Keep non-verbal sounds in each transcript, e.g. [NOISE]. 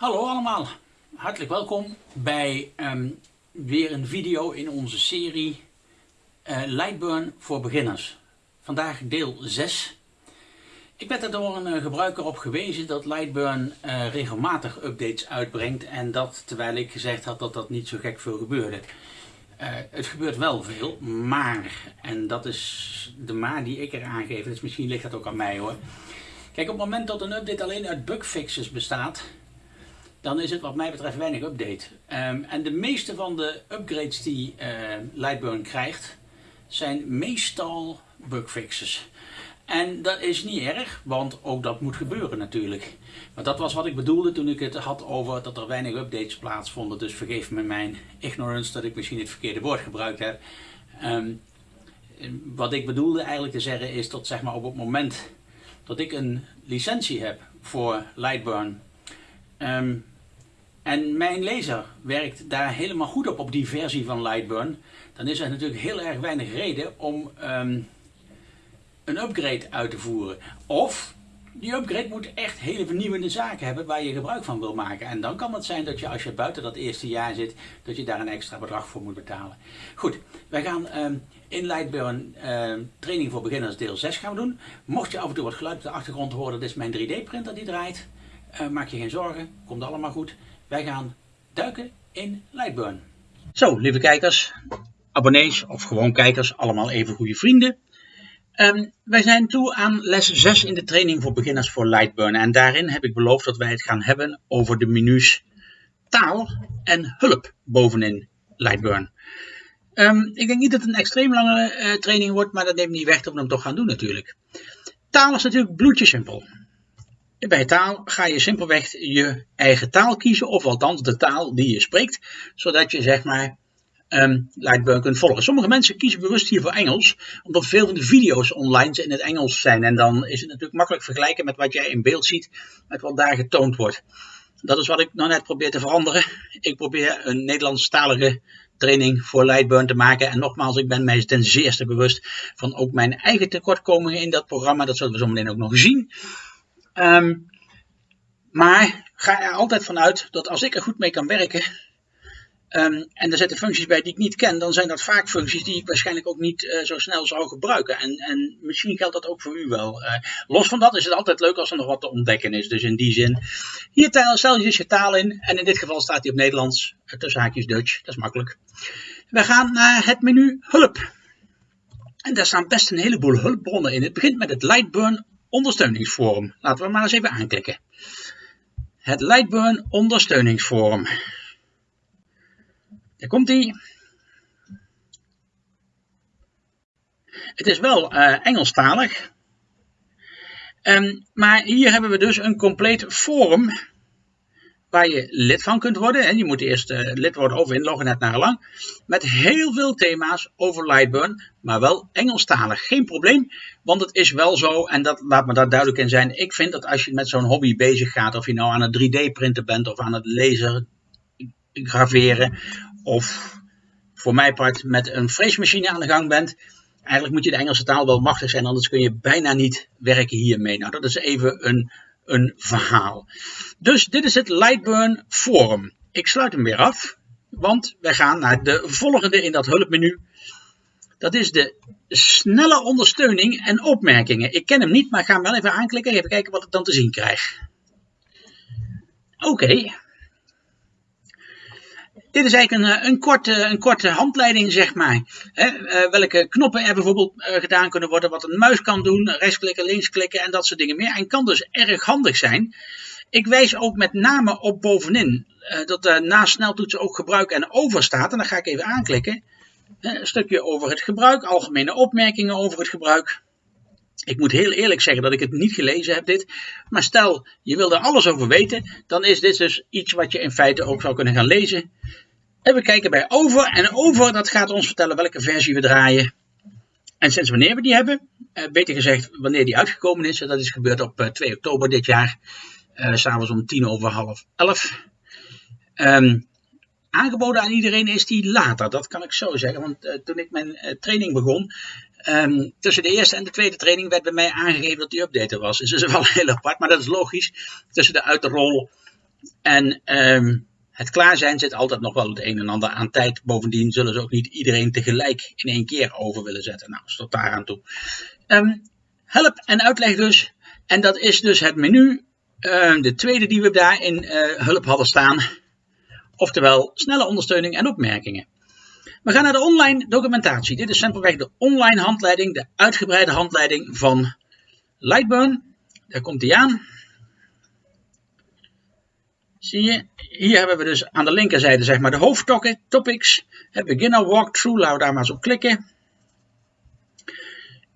Hallo allemaal, hartelijk welkom bij ehm, weer een video in onze serie uh, Lightburn voor beginners. Vandaag deel 6. Ik werd er door een uh, gebruiker op gewezen dat Lightburn uh, regelmatig updates uitbrengt en dat terwijl ik gezegd had dat dat niet zo gek veel gebeurde. het gebeurt wel veel, maar, en dat is de maar die ik er aangeef, dus misschien ligt dat ook aan mij hoor. Kijk, op het moment dat een update alleen uit bugfixes bestaat, dan is het wat mij betreft weinig update. Um, en de meeste van de upgrades die uh, Lightburn krijgt, zijn meestal bugfixes. En dat is niet erg, want ook dat moet gebeuren natuurlijk. Maar dat was wat ik bedoelde toen ik het had over dat er weinig updates plaatsvonden. Dus vergeef me mijn ignorance dat ik misschien het verkeerde woord gebruikt heb. Um, wat ik bedoelde eigenlijk te zeggen is dat zeg maar, op het moment dat ik een licentie heb voor Lightburn en mijn lezer werkt daar helemaal goed op, op die versie van Lightburn. Dan is er natuurlijk heel erg weinig reden om um, een upgrade uit te voeren. Of die upgrade moet echt hele vernieuwende zaken hebben waar je gebruik van wil maken. En dan kan het zijn dat je als je buiten dat eerste jaar zit, dat je daar een extra bedrag voor moet betalen. Goed, wij gaan um, in Lightburn uh, training voor beginners deel 6 gaan doen. Mocht je af en toe wat geluid op de achtergrond horen, dit is mijn 3D printer die draait. Uh, maak je geen zorgen, komt allemaal goed. Wij gaan duiken in Lightburn. Zo, lieve kijkers, abonnees of gewoon kijkers, allemaal even goede vrienden. Um, wij zijn toe aan les 6 in de training voor beginners voor Lightburn. En daarin heb ik beloofd dat wij het gaan hebben over de menus taal en hulp bovenin Lightburn. Um, ik denk niet dat het een extreem lange uh, training wordt, maar dat neemt niet weg dat we hem toch gaan doen natuurlijk. Taal is natuurlijk bloedje simpel. Bij taal ga je simpelweg je eigen taal kiezen, of althans de taal die je spreekt, zodat je zeg maar um, Lightburn kunt volgen. Sommige mensen kiezen bewust hier voor Engels, omdat veel van de video's online in het Engels zijn. En dan is het natuurlijk makkelijk vergelijken met wat jij in beeld ziet, met wat daar getoond wordt. Dat is wat ik nou net probeer te veranderen. Ik probeer een Nederlandstalige training voor Lightburn te maken. En nogmaals, ik ben mij ten zeerste bewust van ook mijn eigen tekortkomingen in dat programma. Dat zullen we zo meteen ook nog zien. Um, maar ga er altijd vanuit dat als ik er goed mee kan werken, um, en er zitten functies bij die ik niet ken, dan zijn dat vaak functies die ik waarschijnlijk ook niet uh, zo snel zou gebruiken. En, en, misschien geldt dat ook voor u wel. Uh, los van dat is het altijd leuk als er nog wat te ontdekken is. Dus in die zin, hier stel je je taal in. En in dit geval staat hij op Nederlands, uh, tussen haakjes Dutch. Dat is makkelijk. We gaan naar het menu hulp. En daar staan best een heleboel hulpbronnen in. Het begint met het Lightburn ondersteuningsforum. Laten we maar eens even aanklikken. Het Lightburn ondersteuningsforum. Daar komt hij. Het is wel uh, Engelstalig. Um, maar hier hebben we dus een compleet forum waar je lid van kunt worden. En je moet eerst uh, lid worden of inloggen, net naar lang. Met heel veel thema's over Lightburn, maar wel Engelstalig. Geen probleem, want het is wel zo, en dat, laat me daar duidelijk in zijn. Ik vind dat als je met zo'n hobby bezig gaat, of je nou aan het 3D-printen bent, of aan het laser graveren, of voor mij part met een freesmachine aan de gang bent. Eigenlijk moet je de Engelse taal wel machtig zijn, anders kun je bijna niet werken hiermee. Nou, dat is even een een verhaal. Dus dit is het Lightburn Forum. Ik sluit hem weer af, want wij gaan naar de volgende in dat hulpmenu. Dat is de snelle ondersteuning en opmerkingen. Ik ken hem niet, maar ik ga hem wel even aanklikken. Even kijken wat ik dan te zien krijg. Oké, dit is eigenlijk een, eh, een, korte, een korte handleiding, zeg maar. uh, welke knoppen er bijvoorbeeld uh, gedaan kunnen worden, wat een muis kan doen, rechtsklikken, linksklikken en dat soort dingen meer. En kan dus erg handig zijn. Ik wijs ook met name op bovenin dat er na sneltoetsen ook gebruik en over staat. En dan ga ik even aanklikken. een stukje over het gebruik, algemene opmerkingen over het gebruik. Ik moet heel eerlijk zeggen dat ik het niet gelezen heb dit. Maar stel, je wil er alles over weten. Dan is dit dus iets wat je in feite ook zou kunnen gaan lezen. En we kijken bij over. En over dat gaat ons vertellen welke versie we draaien. En sinds wanneer we die hebben. Eh, beter gezegd wanneer die uitgekomen is. Dat is gebeurd op 2 eh, oktober dit jaar. Uh, S'avonds om tien over half elf. Um, aangeboden aan iedereen is die later. Dat kan ik zo zeggen. Want toen ik mijn training begon, Um, tussen de eerste en de tweede training werd bij mij aangegeven dat die update er was. Dus dat is wel [LAUGHS] heel apart, maar dat is logisch. Tussen de uitrol En ehm, het klaar zijn zit altijd nog wel het een en ander aan tijd. Bovendien zullen ze ook niet iedereen tegelijk in één keer over willen zetten. Nou, tot daar aan toe. Ehm, help en uitleg dus. En dat is dus het menu. Ehm, de tweede die we daar in uh, hulp hadden staan. Oftewel snelle ondersteuning en opmerkingen. We gaan naar de online documentatie. Dit is simpelweg de online handleiding, de uitgebreide handleiding van Lightburn. Daar komt hij aan. Zie je, hier hebben we dus aan de linkerzijde zeg maar de. Het beginner walkthrough, laten we daar maar eens op klikken.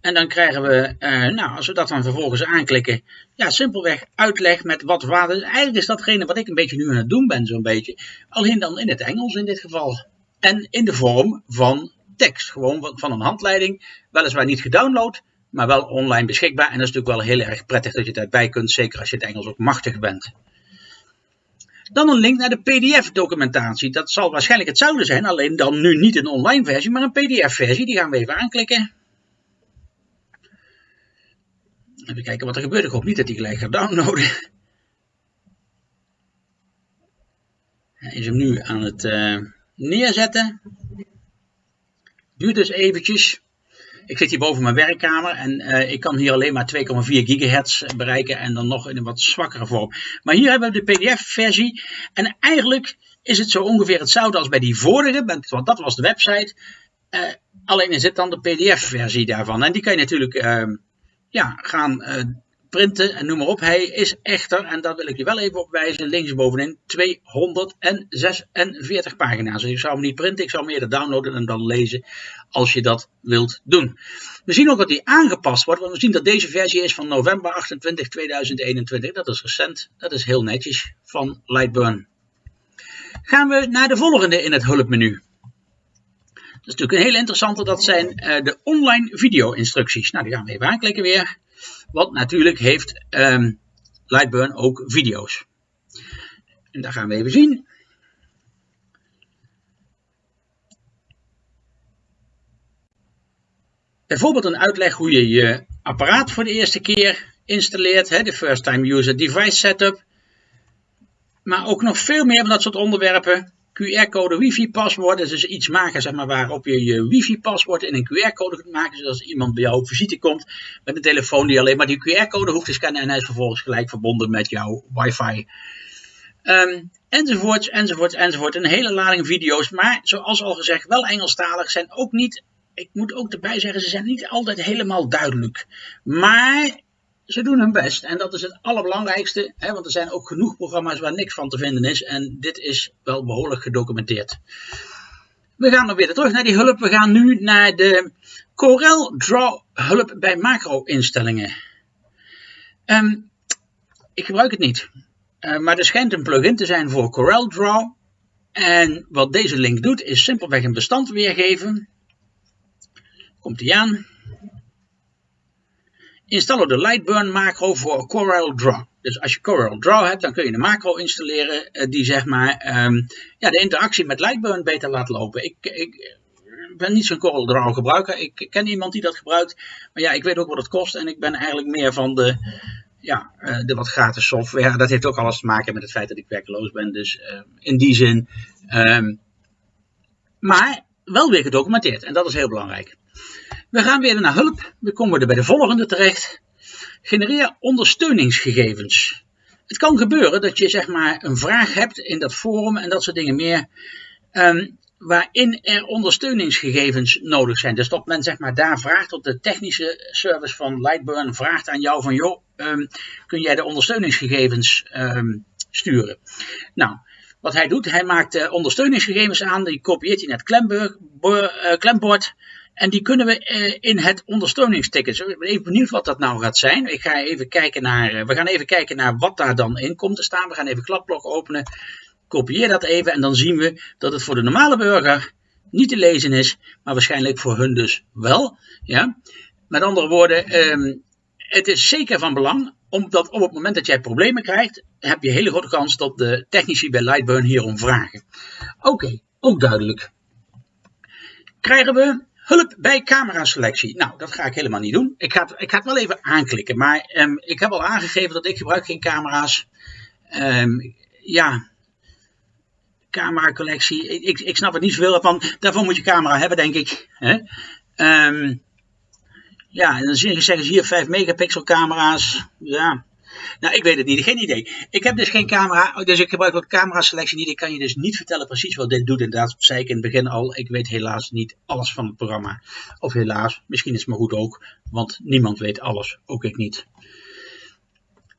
En dan krijgen we, eh, nou, als we dat dan vervolgens aanklikken, ja, simpelweg uitleg met wat waarde. Eigenlijk is datgene wat ik een beetje nu aan het doen ben, zo'n beetje. Alleen dan in het Engels in dit geval. En in de vorm van tekst, gewoon van een handleiding. Weliswaar niet gedownload, maar wel online beschikbaar. En dat is natuurlijk wel heel erg prettig dat je daarbij kunt, zeker als je het Engels ook machtig bent. Dan een link naar de PDF-documentatie. Dat zal waarschijnlijk hetzelfde zijn, alleen dan nu niet een online versie, maar een PDF-versie. Die gaan we even aanklikken. Even kijken wat er gebeurt. Ik hoop niet dat hij gelijk gaat downloaden. Hij is hem nu aan het uh, neerzetten. Duurt dus eventjes. Ik zit hier boven mijn werkkamer en uh, ik kan hier alleen maar 2,4 gigahertz bereiken en dan nog in een wat zwakkere vorm. Maar hier hebben we de PDF-versie en eigenlijk is het zo ongeveer hetzelfde als bij die vorige, want dat was de website. Uh, alleen is het dan de PDF-versie daarvan en die kan je natuurlijk uh, ja, gaan printen en noem maar op. Hij is echter, en daar wil ik je wel even op wijzen, linksbovenin 246 pagina's. Dus ik zou hem niet printen, ik zou hem eerder downloaden en dan lezen als je dat wilt doen. We zien ook dat hij aangepast wordt, want we zien dat deze versie is van november 28 2021. Dat is recent, dat is heel netjes van Lightburn. Gaan we naar de volgende in het hulpmenu. Dat is natuurlijk een heel interessante, dat zijn uh, de online video-instructies. Nou, die gaan we even aanklikken weer. Want natuurlijk heeft um, Lightburn ook video's. En daar gaan we even zien. Bijvoorbeeld een uitleg hoe je je apparaat voor de eerste keer installeert, de First Time User Device Setup. Maar ook nog veel meer van dat soort onderwerpen. QR-code wifi-paswoord. Dat is dus iets maken zeg maar, waarop je je wifi-paswoord in een QR-code kunt maken. Zodat iemand bij jou op visite komt met een telefoon die alleen maar die QR-code hoeft te scannen. En hij is vervolgens gelijk verbonden met jouw wifi. Um, enzovoorts, enzovoorts, enzovoort. Een hele lading video's. Maar zoals al gezegd, wel Engelstalig. Zijn ook niet, ik moet ook erbij zeggen, ze zijn niet altijd helemaal duidelijk. Maar ze doen hun best. En dat is het allerbelangrijkste, hè, want er zijn ook genoeg programma's waar niks van te vinden is. En dit is wel behoorlijk gedocumenteerd. We gaan nog weer terug naar die hulp. We gaan nu naar de Corel Draw hulp bij macro-instellingen. Um, ik gebruik het niet. Uh, maar er schijnt een plugin te zijn voor Corel Draw. En wat deze link doet, is simpelweg een bestand weergeven. Komt hij aan. Installeer de Lightburn macro voor Corel Draw. Dus als je Corel Draw hebt, dan kun je een macro installeren eh, die zeg maar um, ja, de interactie met Lightburn beter laat lopen. Ik, ik ben niet zo'n Corel Draw gebruiker. Ik ken iemand die dat gebruikt. Maar ja, ik weet ook wat het kost en ik ben eigenlijk meer van de, ja, uh, de wat gratis software. Dat heeft ook alles te maken met het feit dat ik werkloos ben. Dus uh, in die zin. Um, maar wel weer gedocumenteerd en dat is heel belangrijk. We gaan weer naar hulp. We komen er bij de volgende terecht. Genereer ondersteuningsgegevens. Het kan gebeuren dat je zeg maar een vraag hebt in dat forum en dat soort dingen meer. Um, waarin er ondersteuningsgegevens nodig zijn. Dus dat men zeg maar daar vraagt, op de technische service van Lightburn vraagt aan jou van joh, um, kun jij de ondersteuningsgegevens um, sturen. Nou, wat hij doet, hij maakt de ondersteuningsgegevens aan, die kopieert hij naar het klembord. En die kunnen we uh, in het ondersteuningsticket. Ik ben even benieuwd wat dat nou gaat zijn. Ik ga even kijken naar, uh, we gaan even kijken naar wat daar dan in komt te staan. We gaan even kladblok openen. Kopieer dat even en dan zien we dat het voor de normale burger niet te lezen is. Maar waarschijnlijk voor hun dus wel. Ja? Met andere woorden, um, het is zeker van belang. Omdat op het moment dat jij problemen krijgt, heb je een hele grote kans dat de technici bij Lightburn hierom vragen. Oké, ook duidelijk. Krijgen we Hulp bij cameraselectie. Nou, dat ga ik helemaal niet doen. Ik ga het, ik ga het wel even aanklikken. Maar um, ik heb al aangegeven dat ik gebruik geen camera's. Um, ja, camera collectie. Ik, ik snap het niet zoveel van. Daarvoor moet je camera hebben, denk ik. Hè? Um, ja, en dan zeggen ze hier 5 megapixel camera's. Ja, nou, ik weet het niet, geen idee. Ik heb dus geen camera, dus ik gebruik ook camera selectie niet. Ik kan je dus niet vertellen precies wat dit doet. Inderdaad, zei ik in het begin al. Ik weet helaas niet alles van het programma. Of helaas, misschien is het maar goed ook, want niemand weet alles, ook ik niet.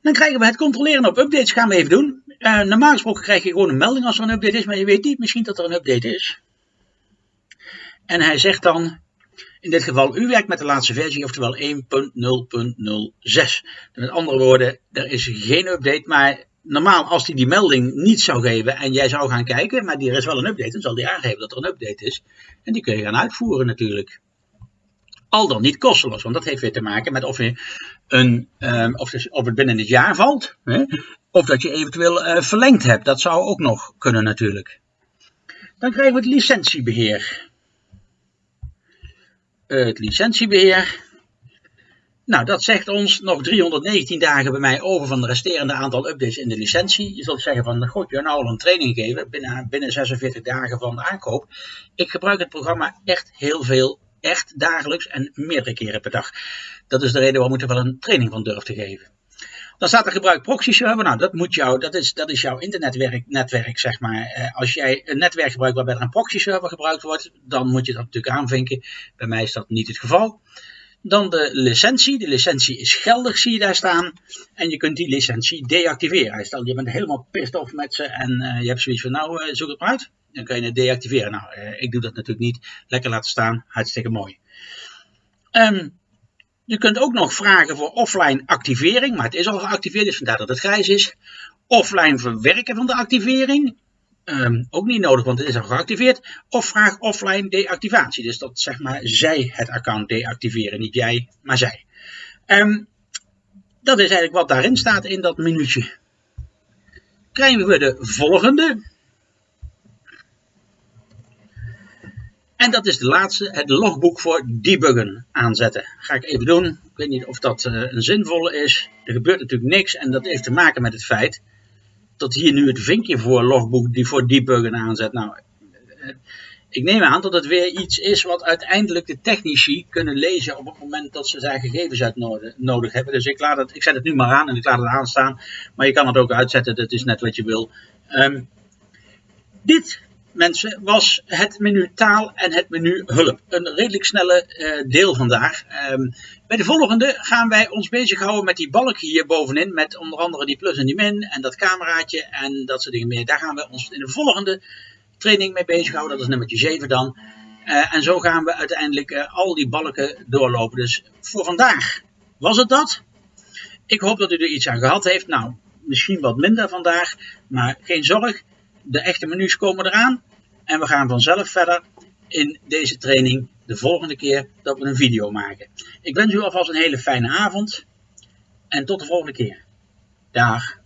Dan krijgen we het controleren op updates, gaan we even doen. Uh, normaal gesproken krijg je gewoon een melding als er een update is, maar je weet niet misschien dat er een update is. En hij zegt dan, in dit geval, u werkt met de laatste versie, oftewel 1.0.06. Met andere woorden, er is geen update, maar normaal als hij die melding niet zou geven en jij zou gaan kijken, maar er is wel een update, dan zal hij aangeven dat er een update is. En die kun je gaan uitvoeren natuurlijk. Al dan niet kosteloos, want dat heeft weer te maken met of, je een, um, of, of het binnen het jaar valt, hè, of dat je eventueel uh, verlengd hebt. Dat zou ook nog kunnen natuurlijk. Dan krijgen we het licentiebeheer het licentiebeheer. Nou, dat zegt ons nog 319 dagen bij mij over van de resterende aantal updates in de licentie. Je zult zeggen van, god, je nou al een training geven binnen, binnen 46 dagen van de aankoop. Ik gebruik het programma echt heel veel, echt dagelijks en meerdere keren per dag. Dat is de reden waarom ik er wel een training van durf te geven. Dan staat er gebruik proxy server. Nou, dat, moet jou, dat, is, dat is jouw internetwerk, netwerk, zeg maar. Eh, als jij een netwerk gebruikt waarbij er een proxy server gebruikt wordt, dan moet je dat natuurlijk aanvinken. Bij mij is dat niet het geval. Dan de licentie. De licentie is geldig, zie je daar staan. En je kunt die licentie deactiveren. Stel, je bent helemaal pissed off met ze en uh, je hebt zoiets van, nou, uh, zoek het maar uit. Dan kan je het deactiveren. Nou, ik doe dat natuurlijk niet. Lekker laten staan. Hartstikke mooi. Um, je kunt ook nog vragen voor offline activering, maar het is al geactiveerd, dus vandaar dat het grijs is. Offline verwerken van de activering, um, ook niet nodig, want het is al geactiveerd. Of vraag offline deactivatie, dus dat zeg maar zij het account deactiveren, niet jij, maar zij. Um, dat is eigenlijk wat daarin staat in dat minuutje. Krijgen we de volgende. En dat is de laatste, het logboek voor debuggen aanzetten. Ga ik even doen. Ik weet niet of dat uh, een zinvolle is. Er gebeurt natuurlijk niks en dat heeft te maken met het feit dat hier nu het vinkje voor logboek die voor debuggen aanzet. Nou, uh, ik neem aan dat het weer iets is wat uiteindelijk de technici kunnen lezen op het moment dat ze daar gegevens uit nodig, hebben. Dus ik, laat het, ik zet het nu maar aan en ik laat het aanstaan. Maar je kan het ook uitzetten, dat is net wat je wil. Um, dit mensen, was het menu taal en het menu hulp. Een redelijk snelle uh, deel vandaag. Um, bij de volgende gaan wij ons bezighouden met die balk hier bovenin. Met onder andere die plus en die min en dat cameraatje en dat soort dingen meer. Daar gaan we ons in de volgende training mee bezighouden. Dat is nummertje 7 dan. Uh, en zo gaan we uiteindelijk uh, al die balken doorlopen. Dus voor vandaag was het dat. Ik hoop dat u er iets aan gehad heeft. Nou, misschien wat minder vandaag. Maar geen zorg de echte menus komen eraan. En we gaan vanzelf verder in deze training de volgende keer dat we een video maken. Ik wens u alvast een hele fijne avond. En tot de volgende keer. Dag.